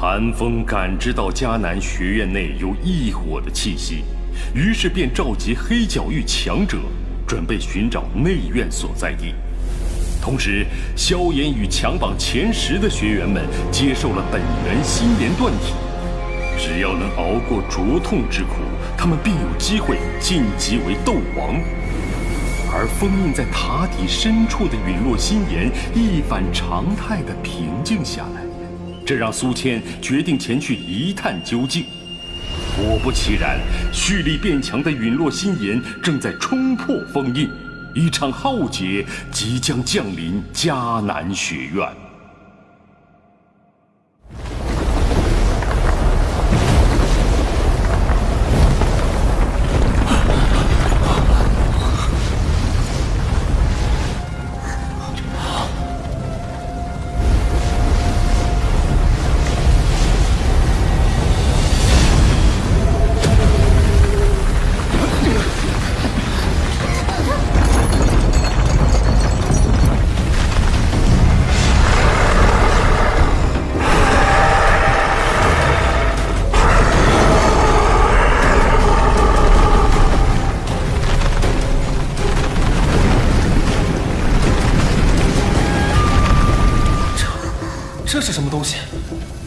韩风感知到迦南学院内有异火的气息，于是便召集黑角域强者，准备寻找内院所在地。同时，萧炎与强榜前十的学员们接受了本源心莲断体，只要能熬过灼痛之苦，他们便有机会晋级为斗王。而封印在塔底深处的陨落心炎一反常态的平静下来，这让苏谦决定前去一探究竟。果不其然，蓄力变强的陨落心炎正在冲破封印，一场浩劫即将降临迦南学院。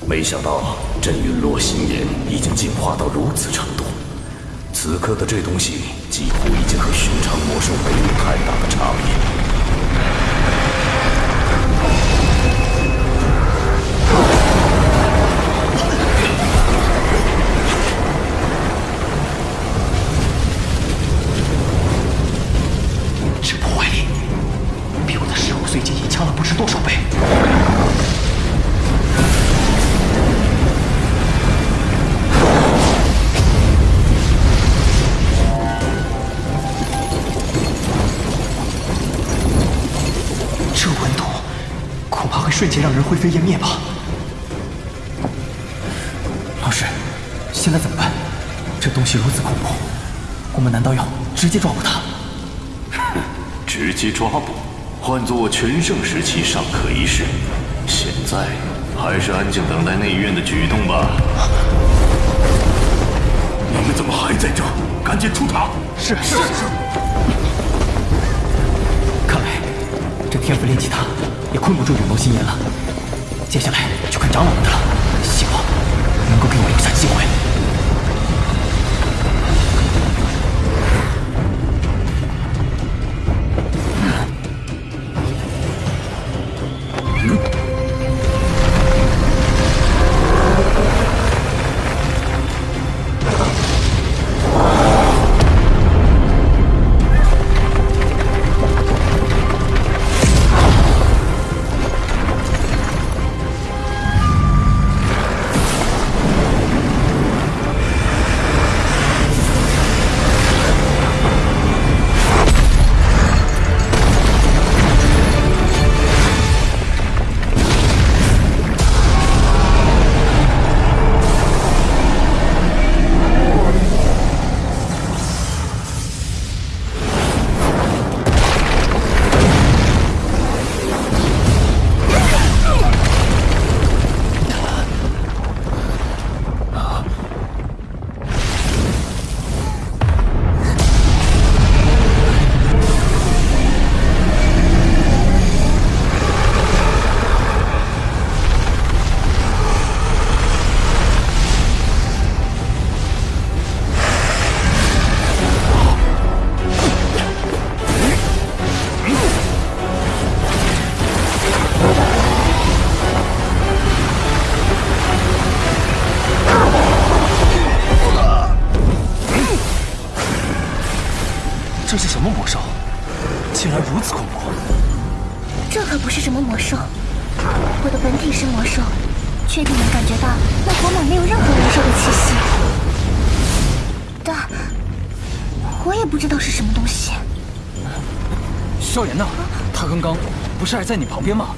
没想到镇陨落心炎已经进化到如此程度，此刻的这东西几乎已经和寻常魔兽没有太大的差别。瞬间让人灰飞烟灭吧！老师，现在怎么办？这东西如此恐怖，我们难道要直接抓捕他？哼，直接抓捕，换做我全盛时期尚可一试，现在还是安静等待内院的举动吧。你们怎么还在这？赶紧出塔！是是是。看来这天赋炼气塔。也困不住陨落心炎了，接下来就看长老们的了。希望能够给我留下机会。是什么魔兽，我的本体是魔兽，确定能感觉到那火马没有任何魔兽的气息。但我也不知道是什么东西。萧炎呢？他刚刚不是还在你旁边吗？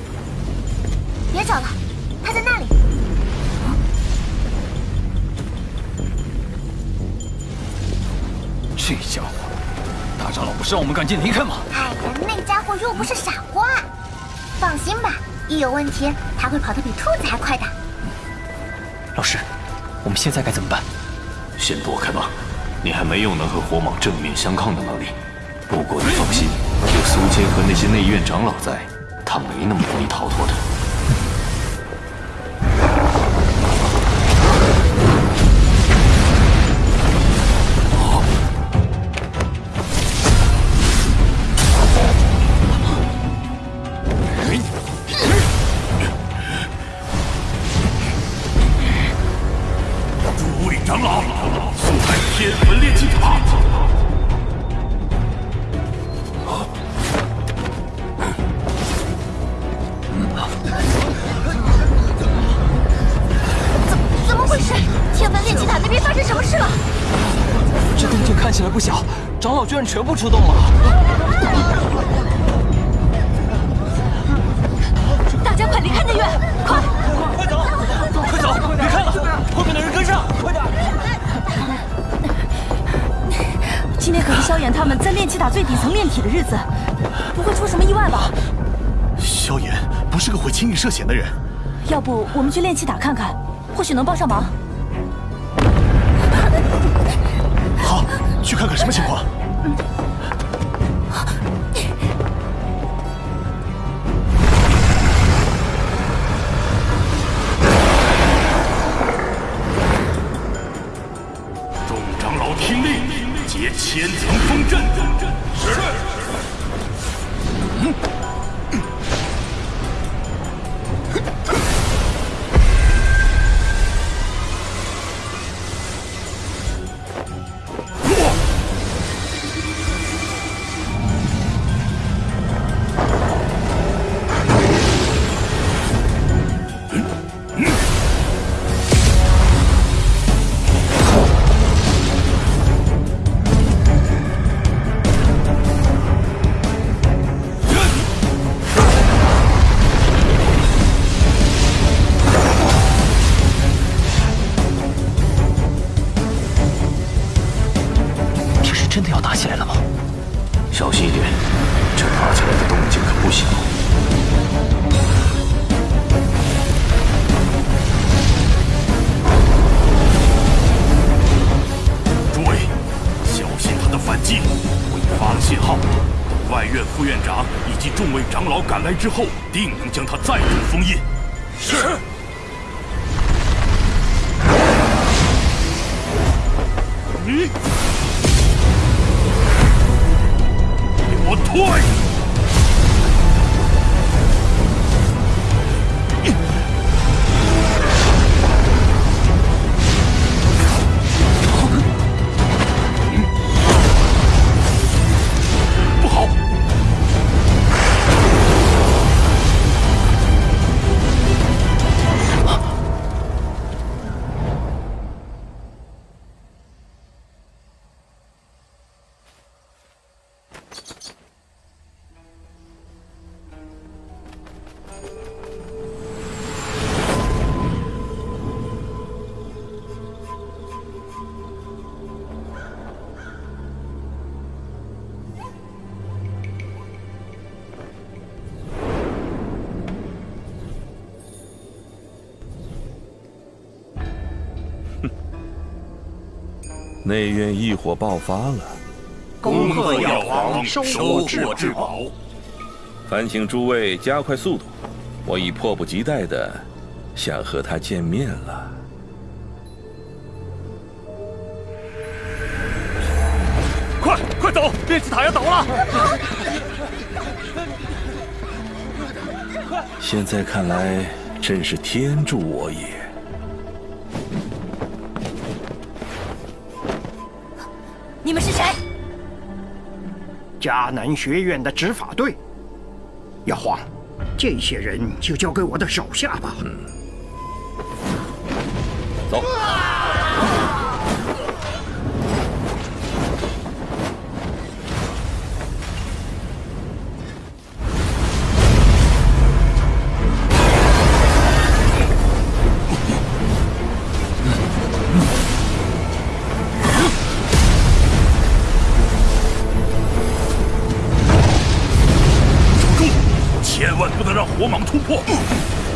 别找了，他在那里。这家伙，大长老不是让我们赶紧离开吗？哎呀，那家伙又不是傻瓜，放心吧，一有问题他会跑得比兔子还快的。老师，我们现在该怎么办？先躲开吧，你还没有能和火蟒正面相抗的能力。不过你放心，有苏谦和那些内院长老在，他没那么容易逃脱的。全部出动了。大家快离开那院，快！快走，快走，别看了，后面的人跟上，快点！今天可是萧炎他们在炼气塔最底层炼体的日子，不会出什么意外吧？萧炎不是个会轻易涉险的人。要不我们去炼气塔看看，或许能帮上忙。好，去看看什么情况。天子赶来之后，定能将他再度封印。是。内院异火爆发了，恭贺药皇收获至宝。烦请诸位加快速度，我已迫不及待的想和他见面了。快快走，炼气塔要倒了！现在看来，真是天助我也。你们是谁？迦南学院的执法队。药皇，这些人就交给我的手下吧。走。守让火蟒突破！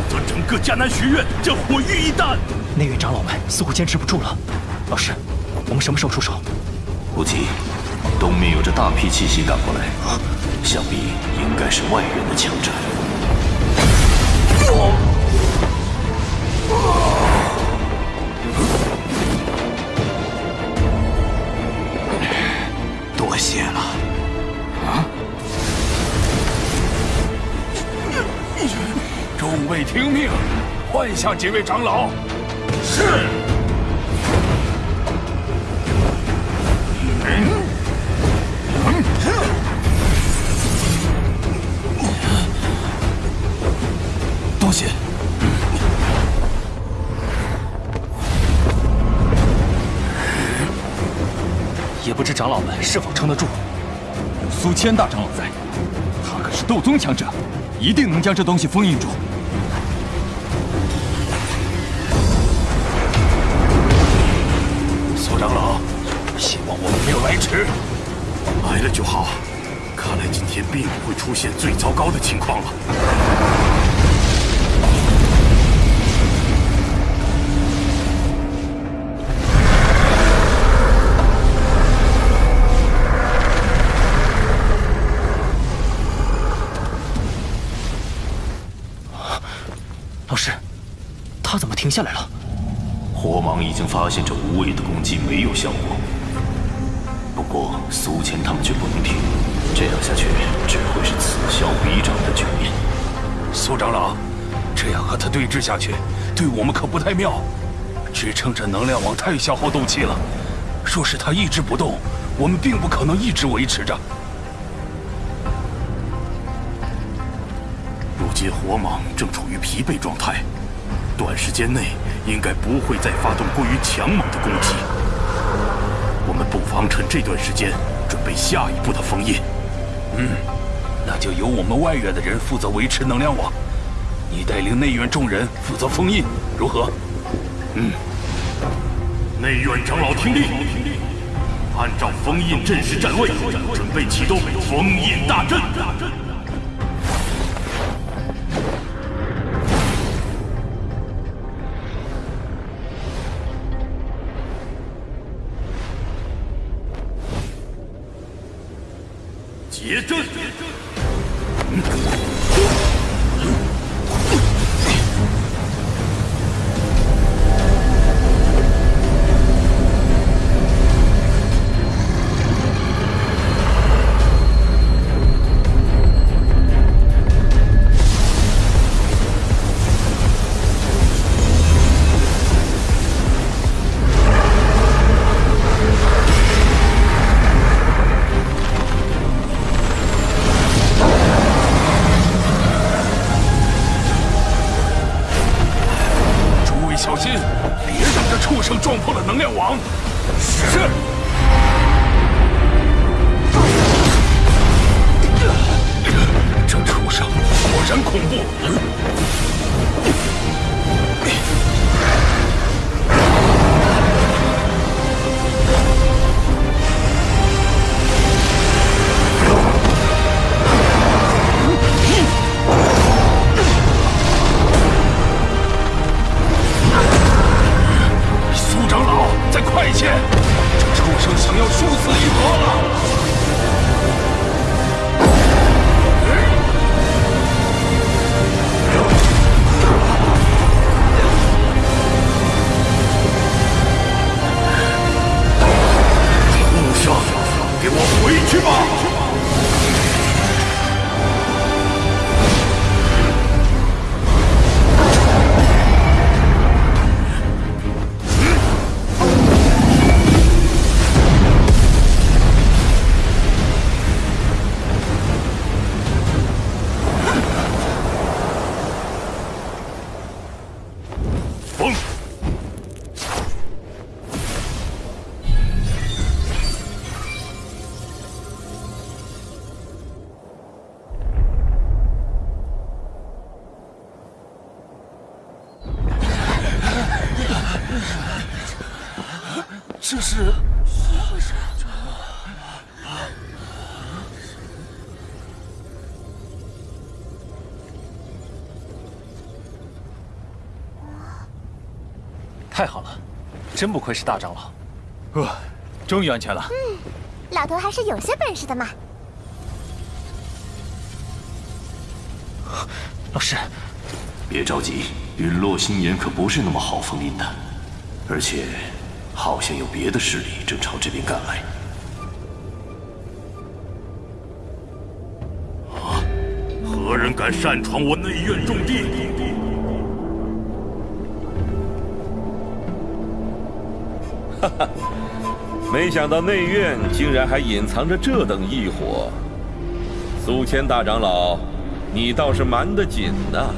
则整个迦南学院将毁于一旦。内院长老们似乎坚持不住了，老师，我们什么时候出手？不急，东面有着大批气息赶过来，想必应该是外院的强者。多众位听命，换下几位长老。是。多谢。也不知长老们是否撑得住。有苏谦大长老在，他可是斗宗强者，一定能将这东西封印住。苏长老，希望我们没有来迟。来了就好。看来今天并不会出现最糟糕的情况了。老师，他怎么停下来了？火蟒已经发现这无谓的攻击没有效果，不过苏谦他们却不能停，这样下去只会是此消彼长的局面。苏长老，这样和他对峙下去，对我们可不太妙。支撑着能量网太消耗斗气了，若是他一直不动，我们并不可能一直维持着。如今火蟒正处于疲惫状态，短时间内应该不会再发动过于强猛的攻击。我们不妨趁这段时间准备下一步的封印。嗯，那就由我们外院的人负责维持能量网，你带领内院众人负责封印，如何？嗯。内院长老听令，按照封印阵势站位，准备启动封印大阵。结阵。诸よし!太好了，真不愧是大长老。呃，终于安全了。嗯，老头还是有些本事的嘛。老师，别着急，陨落星炎可不是那么好封印的，而且好像有别的势力正朝这边赶来。啊！何人敢擅闯我内院重地？哈哈，没想到内院竟然还隐藏着这等异火。苏谦大长老，你倒是瞒得紧呐！